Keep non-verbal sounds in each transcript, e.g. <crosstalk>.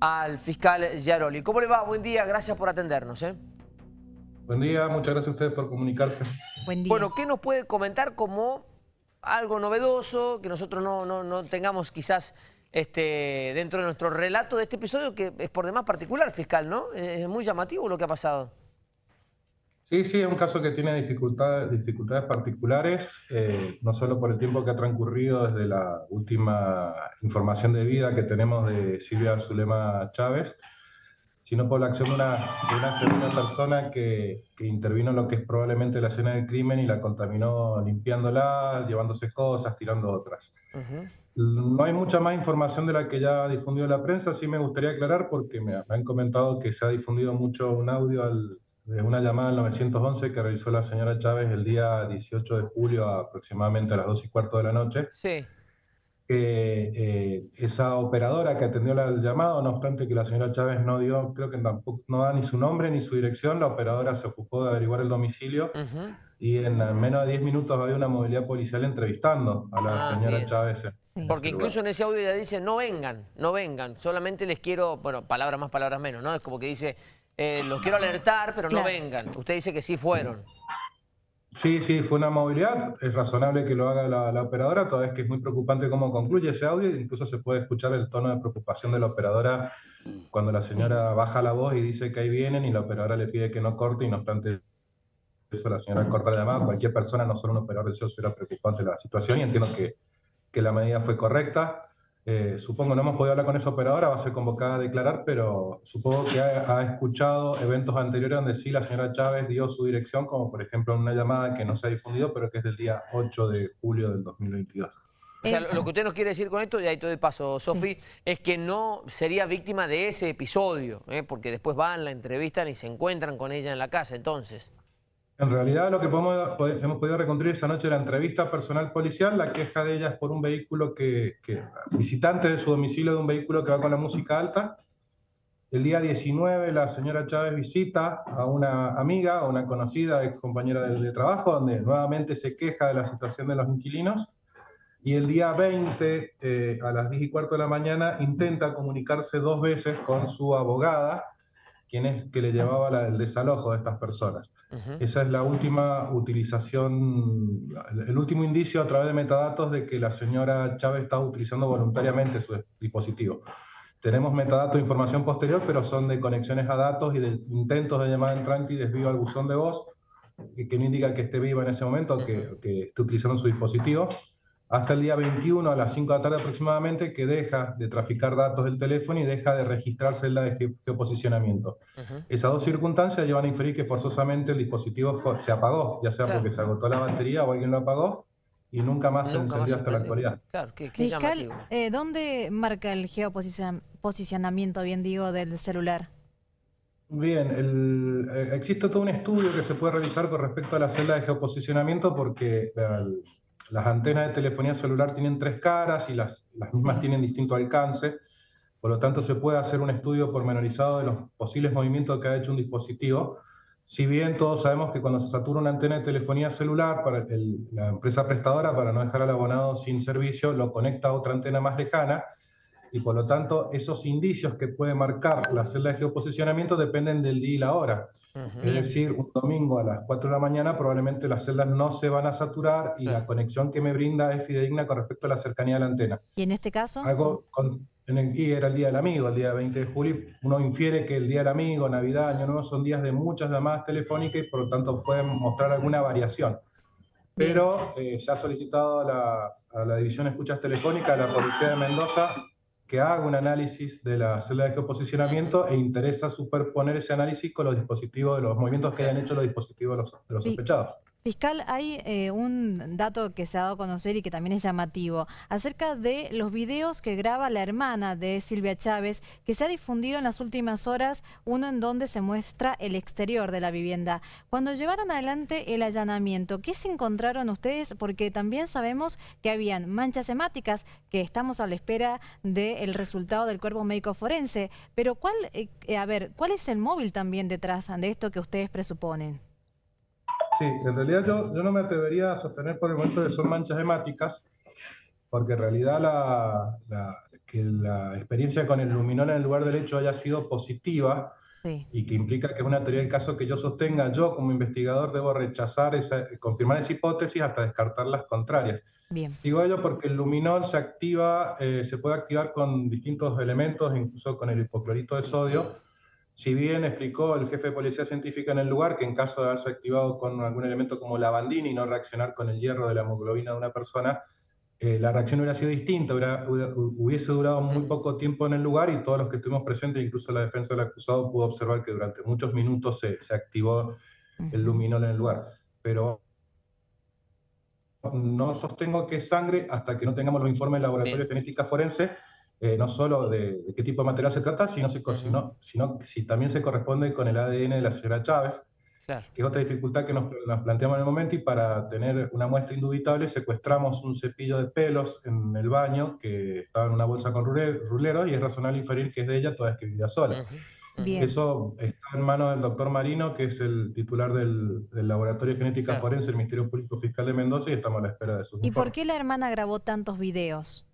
al fiscal Yaroli. ¿Cómo le va? Buen día, gracias por atendernos. ¿eh? Buen día, muchas gracias a ustedes por comunicarse. Buen día. Bueno, ¿qué nos puede comentar como algo novedoso, que nosotros no, no, tengamos quizás este, dentro de nuestro relato de este episodio, que es por demás particular, fiscal, ¿no? Es muy llamativo lo que ha pasado. Sí, sí, es un caso que tiene dificultades, dificultades particulares, eh, no solo por el tiempo que ha transcurrido desde la última información de vida que tenemos de Silvia Zulema Chávez, sino por la acción de una, de una segunda persona que, que, intervino en lo que es probablemente la escena del crimen y la contaminó limpiándola, llevándose cosas, tirando otras. No hay mucha más información de la que ya ha difundido la prensa, sí me gustaría aclarar porque me, me han comentado que se ha difundido mucho un audio al, de una llamada al 911 que realizó la señora Chávez el día 18 de julio aproximadamente a las 2 y cuarto de la noche. Sí. Que eh, esa operadora que atendió el llamado, no obstante que la señora Chávez no dio, creo que tampoco no da ni su nombre ni su dirección, la operadora se ocupó de averiguar el domicilio y en menos de 10 minutos había una movilidad policial entrevistando a la ah, señora Chávez. Porque incluso en ese audio ya dice, no vengan, no vengan, solamente les quiero, bueno, palabras más, palabras menos, ¿no? Es como que dice, eh, los quiero alertar, pero no vengan. Usted dice que sí fueron. Sí, sí, fue una movilidad. Es razonable que lo haga la, operadora, toda vez que es muy preocupante cómo concluye ese audio. Incluso se puede escuchar el tono de preocupación de la operadora cuando la señora baja la voz y dice que ahí vienen y la operadora le pide que no corte y no obstante eso la señora corta la llamada. Cualquier persona, no solo un operador de SEO, será preocupante la situación y entiendo que, que la medida fue correcta. Eh, supongo, no hemos podido hablar con esa operadora, va a ser convocada a declarar, pero supongo que ha, escuchado eventos anteriores donde sí la señora Chávez dio su dirección, como por ejemplo una llamada que no se ha difundido, pero que es del día 8 de julio del 2022. O sea, lo que usted nos quiere decir con esto, y ahí todo de paso, Sofi, es que no sería víctima de ese episodio, ¿eh? porque después van, la entrevistan y se encuentran con ella en la casa, entonces. En realidad lo que podemos, hemos podido reconstruir esa noche la entrevista personal policial, la queja de ella es por un vehículo que, que, visitante de su domicilio de un vehículo que va con la música alta. El día 19 la señora Chávez visita a una amiga, a una conocida ex compañera de, trabajo, donde nuevamente se queja de la situación de los inquilinos. Y el día 20, eh, a las 10 y cuarto de la mañana, intenta comunicarse dos veces con su abogada, quien es que le llevaba el desalojo de estas personas. Esa es la última utilización, el último indicio a través de metadatos de que la señora Chávez está utilizando voluntariamente su dispositivo. Tenemos metadatos de información posterior, pero son de conexiones a datos y de intentos de llamada entrante y desvío al buzón de voz, que, no indica que esté viva en ese momento, que, que esté utilizando su dispositivo hasta el día 21 a las 5 de la tarde aproximadamente que deja de traficar datos del teléfono y deja de registrar celda de geoposicionamiento. Esas dos circunstancias llevan a inferir que forzosamente el dispositivo se apagó, ya sea porque se agotó la batería o alguien lo apagó y nunca más se encendió hasta la actualidad. Claro, Fiscal, eh, ¿dónde marca el geoposicionamiento, bien digo, del celular? Bien, eh, existe todo un estudio que se puede realizar con respecto a la celda de geoposicionamiento porque las antenas de telefonía celular tienen tres caras y las, las mismas tienen distinto alcance, por lo tanto se puede hacer un estudio pormenorizado de los posibles movimientos que ha hecho un dispositivo. Si bien todos sabemos que cuando se satura una antena de telefonía celular, para la empresa prestadora, para no dejar al abonado sin servicio, lo conecta a otra antena más lejana, y por lo tanto esos indicios que puede marcar la celda de geoposicionamiento dependen del día y la hora. Es decir, un domingo a las 4 de la mañana probablemente las celdas no se van a saturar y la conexión que me brinda es fidedigna con respecto a la cercanía de la antena. ¿Y en este caso? Algo en el, y era el Día del Amigo, el día 20 de julio. Uno infiere que el Día del Amigo, Navidad, Año Nuevo son días de muchas llamadas telefónicas y por lo tanto pueden mostrar alguna variación. Pero eh, ya ha solicitado a la, a la División de Escuchas Telefónicas de la Policía de Mendoza que haga un análisis de la celda de geoposicionamiento e interesa superponer ese análisis con los dispositivos, de los movimientos que hayan hecho los dispositivos de los, de los sospechados. Fiscal, hay eh, un dato que se ha dado a conocer y que también es llamativo, acerca de los videos que graba la hermana de Silvia Chávez, que se ha difundido en las últimas horas, uno en donde se muestra el exterior de la vivienda. Cuando llevaron adelante el allanamiento, ¿qué se encontraron ustedes? Porque también sabemos que habían manchas hemáticas, que estamos a la espera del resultado del cuerpo médico forense, pero ¿cuál, eh, a ver, ¿cuál es el móvil también detrás de esto que ustedes presuponen? Sí, en realidad yo, yo no me atrevería a sostener por el momento que son manchas hemáticas, porque en realidad la, que la experiencia con el luminol en el lugar del hecho haya sido positiva y que implica que es una teoría del caso que yo sostenga, yo como investigador debo rechazar, esa, confirmar esa hipótesis hasta descartar las contrarias. Bien. Digo ello porque el luminol se activa, eh, se puede activar con distintos elementos, incluso con el hipoclorito de sodio. Si bien explicó el jefe de policía científica en el lugar que en caso de haberse activado con algún elemento como lavandina y no reaccionar con el hierro de la hemoglobina de una persona, eh, la reacción hubiera sido distinta, hubiese durado muy poco tiempo en el lugar y todos los que estuvimos presentes, incluso la defensa del acusado, pudo observar que durante muchos minutos se, activó el luminol en el lugar. Pero no sostengo que es sangre hasta que no tengamos los informes del laboratorio de genética forense, eh, no solo de, qué tipo de material se trata, sino, sino, sino si también se corresponde con el ADN de la señora Chávez que es otra dificultad que nos, planteamos en el momento, y para tener una muestra indubitable secuestramos un cepillo de pelos en el baño que estaba en una bolsa con rulero y es razonable inferir que es de ella toda vez que vivía sola. Eso está en manos del doctor Marino, que es el titular del, Laboratorio de Genética Forense del Ministerio Público Fiscal de Mendoza, y estamos a la espera de sus ¿Y por qué la hermana grabó tantos videos?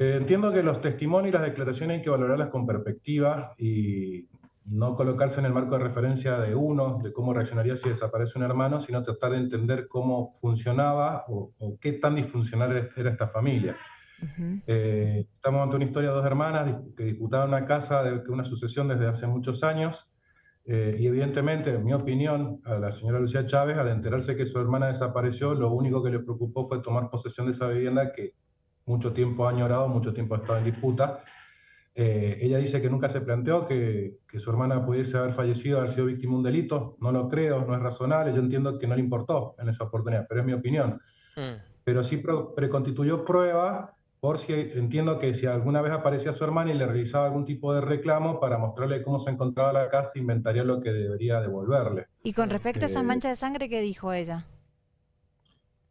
Eh, entiendo que los testimonios y las declaraciones hay que valorarlas con perspectiva y no colocarse en el marco de referencia de uno, de cómo reaccionaría si desaparece un hermano, sino tratar de entender cómo funcionaba o, qué tan disfuncional era esta familia. Eh, estamos ante una historia de dos hermanas que disputaban una casa de una sucesión desde hace muchos años, eh, y evidentemente, en mi opinión, a la señora Lucía Chávez, al enterarse que su hermana desapareció, lo único que le preocupó fue tomar posesión de esa vivienda que mucho tiempo ha añorado, mucho tiempo ha estado en disputa, eh, ella dice que nunca se planteó que, su hermana pudiese haber fallecido, haber sido víctima de un delito. No lo creo, no es razonable. Yo entiendo que no le importó en esa oportunidad, pero es mi opinión. Mm. Pero sí preconstituyó prueba por si entiendo que si alguna vez aparecía su hermana y le realizaba algún tipo de reclamo para mostrarle cómo se encontraba la casa, inventaría lo que debería devolverle. Y con respecto a esa eh, mancha de sangre, ¿qué dijo ella?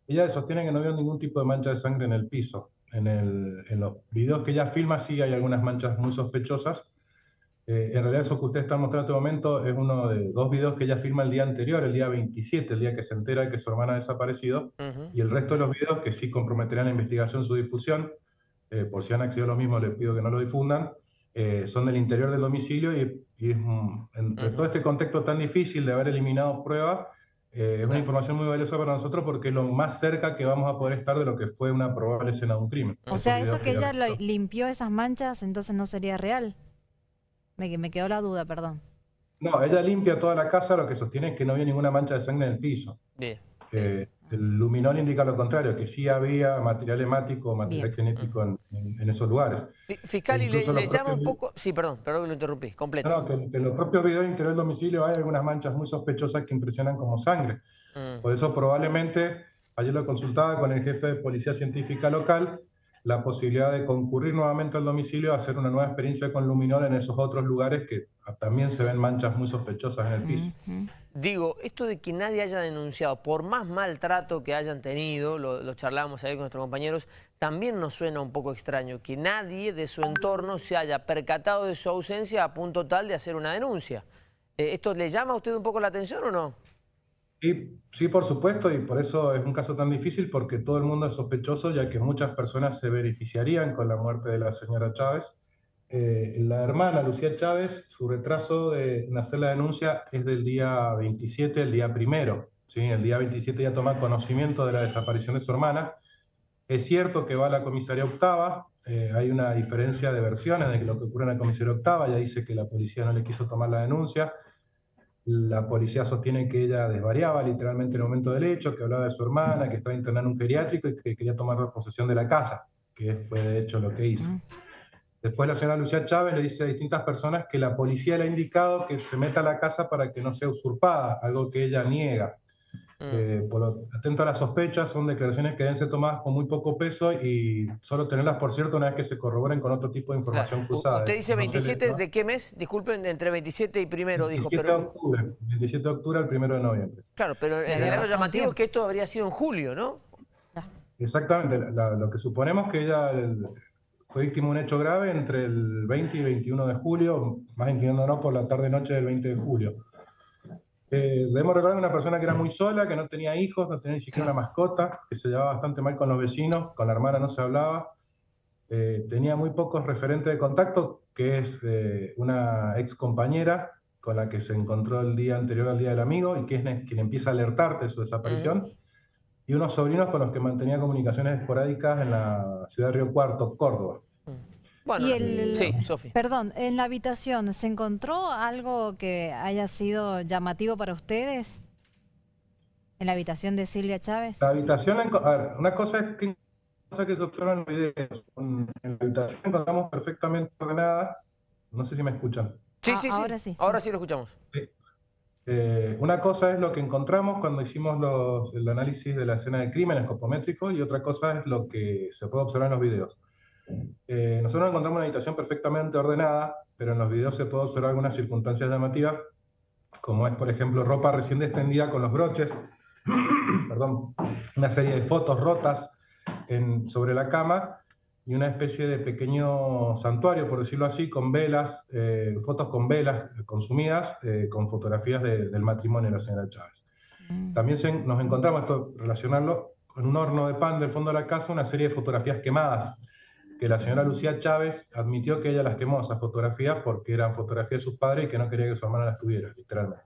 Ella sostiene que no vio ningún tipo de mancha de sangre en el piso en, el, en, los videos que ella filma sí hay algunas manchas muy sospechosas. Eh, en realidad eso que usted está mostrando en este momento es uno de dos videos que ella filma el día anterior, el día 27, el día que se entera de que su hermana ha desaparecido, y el resto de los videos que sí comprometerán la investigación, su difusión, eh, por si han accedido a lo mismo, les pido que no lo difundan, eh, son del interior del domicilio y, y es, entre todo este contexto tan difícil de haber eliminado pruebas, eh, es una información muy valiosa para nosotros porque es lo más cerca que vamos a poder estar de lo que fue una probable escena de un crimen. O sea, eso que ella limpió esas manchas, entonces no sería real. Me, me quedó la duda, perdón. No, ella limpia toda la casa, lo que sostiene es que no había ninguna mancha de sangre en el piso. Bien. Eh, el luminol indica lo contrario, que sí había material hemático, material genético en, esos lugares. Fiscal, y le, llama un poco... Sí, perdón, perdón que lo interrumpí, completo. No, que, en los propios videos del interior del domicilio hay algunas manchas muy sospechosas que impresionan como sangre. Mm. Por eso probablemente, ayer lo consultaba con el jefe de policía científica local, la posibilidad de concurrir nuevamente al domicilio hacer una nueva experiencia con luminol en esos otros lugares que también se ven manchas muy sospechosas en el piso. Digo, esto de que nadie haya denunciado, por más maltrato que hayan tenido, lo, charlamos ahí con nuestros compañeros, también nos suena un poco extraño que nadie de su entorno se haya percatado de su ausencia a punto tal de hacer una denuncia. Eh, ¿Esto le llama a usted un poco la atención o no? Sí, sí, por supuesto, y por eso es un caso tan difícil, porque todo el mundo es sospechoso, ya que muchas personas se beneficiarían con la muerte de la señora Chávez. Eh, la hermana Lucía Chávez, su retraso de hacer la denuncia es del día 27, el día primero. ¿sí? El día 27 ya toma conocimiento de la desaparición de su hermana. Es cierto que va a la comisaría octava, eh, hay una diferencia de versiones de lo que ocurre en la comisaría octava, ya dice que la policía no le quiso tomar la denuncia la policía sostiene que ella desvariaba literalmente en el momento del hecho, que hablaba de su hermana, que estaba internada en un geriátrico y que quería tomar posesión de la casa, que fue de hecho lo que hizo. Después la señora Lucía Chávez le dice a distintas personas que la policía le ha indicado que se meta a la casa para que no sea usurpada, algo que ella niega. Mm. Eh, por lo, atento a las sospechas, son declaraciones que deben ser tomadas con muy poco peso y solo tenerlas, por cierto, una vez que se corroboren con otro tipo de información cruzada. Usted dice 27 de qué mes, disculpen, entre 27 y primero, dijo. 27 de octubre, 27 de octubre al primero de noviembre. Claro, pero el llamativo es que esto habría sido en julio, ¿no? Exactamente, lo que suponemos que ella fue víctima de un hecho grave entre el 20 y 21 de julio, más inclinándonos por la tarde-noche del 20 de julio. Eh, debemos recordar una persona que era muy sola, que no tenía hijos, no tenía ni siquiera una mascota, que se llevaba bastante mal con los vecinos, con la hermana no se hablaba. eh, tenía muy pocos referentes de contacto, que es eh, una ex compañera con la que se encontró el día anterior al Día del Amigo y que es quien empieza a alertarte de su desaparición, y unos sobrinos con los que mantenía comunicaciones esporádicas en la ciudad de Río Cuarto, Córdoba. Bueno, sí, Sofi. Perdón, en la habitación, ¿se encontró algo que haya sido llamativo para ustedes? ¿En la habitación de Silvia Chávez? La habitación, una cosa es que cosa que se observa en los videos. En la habitación encontramos perfectamente ordenada. No sé si me escuchan. Sí, sí, sí. Ahora sí. Ahora sí lo escuchamos. Eh, una cosa es lo que encontramos cuando hicimos los, el análisis de la escena de crimen escopométrico y otra cosa es lo que se puede observar en los videos. Eh, nosotros encontramos una habitación perfectamente ordenada, pero en los videos se puede observar algunas circunstancias llamativas, como es, por ejemplo, ropa recién extendida con los broches, <clears throat> perdón, una serie de fotos rotas sobre la cama y una especie de pequeño santuario, por decirlo así, con velas, eh, fotos con velas consumidas, eh, con fotografías del matrimonio de la señora Chávez. Mm. También nos encontramos, esto relacionarlo, en un horno de pan del fondo de la casa, una serie de fotografías quemadas, que la señora Lucía Chávez admitió que ella las quemó, esas fotografías, porque eran fotografías de sus padres y que no quería que su hermana las tuviera, literalmente.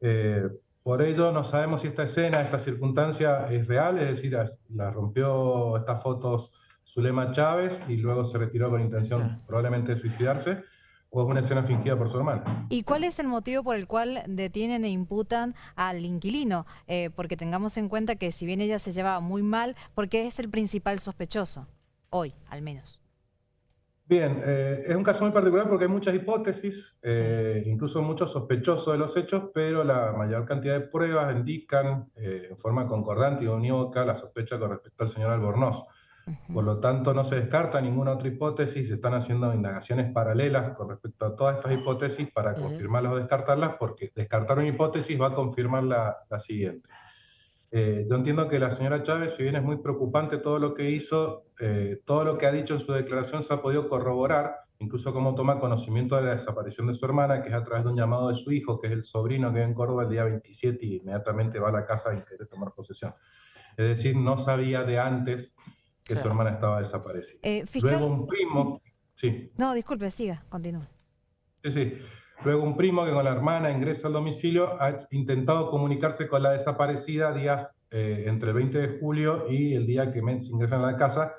Eh, por ello no sabemos si esta escena, esta circunstancia es real, es decir, la rompió estas fotos Zulema Chávez y luego se retiró con intención probablemente de suicidarse, o es una escena fingida por su hermana. ¿Y cuál es el motivo por el cual detienen e imputan al inquilino? Eh, porque tengamos en cuenta que si bien ella se llevaba muy mal, porque es el principal sospechoso, hoy al menos. Bien, eh, es un caso muy particular porque hay muchas hipótesis, eh, incluso muchos sospechosos de los hechos, pero la mayor cantidad de pruebas indican eh, en forma concordante y unívoca la sospecha con respecto al señor Albornoz. Por lo tanto, no se descarta ninguna otra hipótesis, se están haciendo indagaciones paralelas con respecto a todas estas hipótesis para confirmarlas o descartarlas, porque descartar una hipótesis va a confirmar la, la siguiente. Eh, yo entiendo que la señora Chávez, si bien es muy preocupante todo lo que hizo, eh, todo lo que ha dicho en su declaración se ha podido corroborar, incluso cómo toma conocimiento de la desaparición de su hermana, que es a través de un llamado de su hijo, que es el sobrino que vive en Córdoba el día 27 y inmediatamente va a la casa y quiere tomar posesión. Es decir, no sabía de antes que su hermana estaba desaparecida. Eh, Luego un primo... Sí. No, disculpe, siga, continúe. Sí, sí. Luego un primo que con la hermana ingresa al domicilio ha intentado comunicarse con la desaparecida días eh, entre el 20 de julio y el día que ingresan a la casa,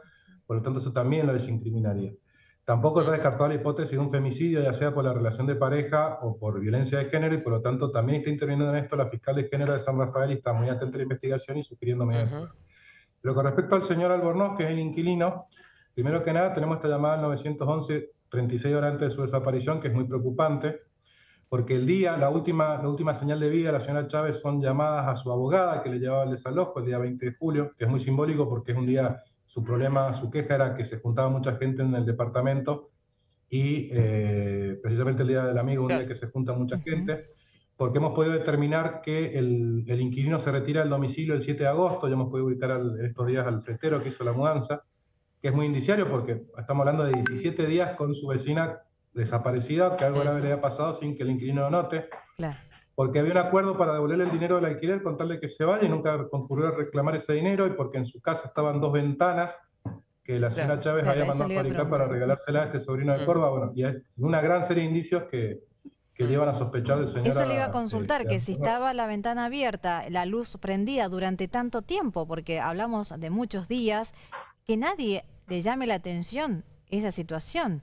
por lo tanto eso también lo desincriminaría. Tampoco está descartada la hipótesis de un femicidio, ya sea por la relación de pareja o por violencia de género, y por lo tanto también está interviniendo en esto la fiscal de género de San Rafael y está muy atenta a la investigación y sugiriendo medidas. Pero con respecto al señor Albornoz, que es el inquilino, primero que nada tenemos esta llamada al 911 36 horas antes de su desaparición, que es muy preocupante porque el día, la última, la última señal de vida de la señora Chávez son llamadas a su abogada que le llevaba el desalojo el día 20 de julio, que es muy simbólico porque es un día, su problema, su queja era que se juntaba mucha gente en el departamento y eh, precisamente el día del amigo, un día que se junta mucha gente, porque hemos podido determinar que el, el, inquilino se retira del domicilio el 7 de agosto, ya hemos podido ubicar al, estos días al fretero que hizo la mudanza, que es muy indiciario porque estamos hablando de 17 días con su vecina desaparecida, que algo grave le había pasado sin que el inquilino lo note. Porque había un acuerdo para devolverle el dinero del alquiler, contarle que se vaya y nunca concurrió a reclamar ese dinero y porque en su casa estaban dos ventanas que la señora Chávez había mandado a fabricar para regalársela a este sobrino de mm. Córdoba. Bueno, y hay una gran serie de indicios que, que llevan a sospechar del señor. Eso le iba a consultar, que si estaba la ventana abierta, la luz prendida durante tanto tiempo, porque hablamos de muchos días, que nadie le llame la atención esa situación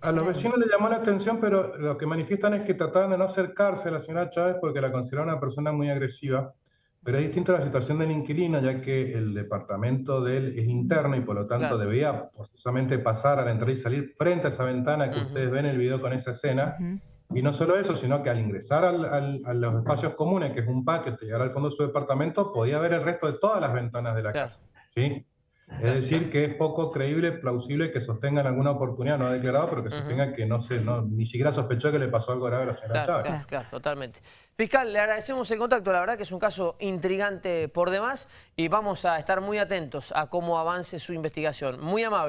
a los vecinos le llamó la atención, pero lo que manifiestan es que trataban de no acercarse a la señora Chávez porque la consideraban una persona muy agresiva. Pero es distinta la situación del inquilino, ya que el departamento de él es interno y por lo tanto debía posiblemente pasar a la entrada y salir frente a esa ventana que ustedes ven en el video con esa escena. Y no solo eso, sino que al ingresar a los espacios comunes, que es un patio, hasta llegar al fondo de su departamento, podía ver el resto de todas las ventanas de la casa. ¿sí? Es decir, que es poco creíble, plausible que sostengan alguna oportunidad, no ha declarado, pero que sostengan que no se, no, ni siquiera sospechó que le pasó algo grave a la señora claro, Chávez. Claro, totalmente. Fiscal, le agradecemos el contacto, la verdad que es un caso intrigante por demás y vamos a estar muy atentos a cómo avance su investigación. Muy amable.